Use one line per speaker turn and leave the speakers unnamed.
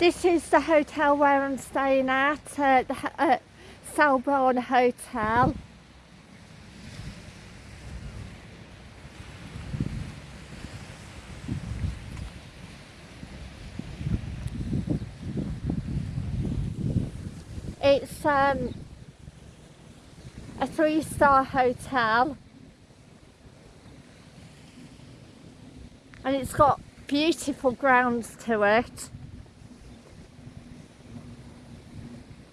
This is the hotel where I'm staying at, uh, the uh, Selborne Hotel. It's um, a three star hotel and it's got beautiful grounds to it.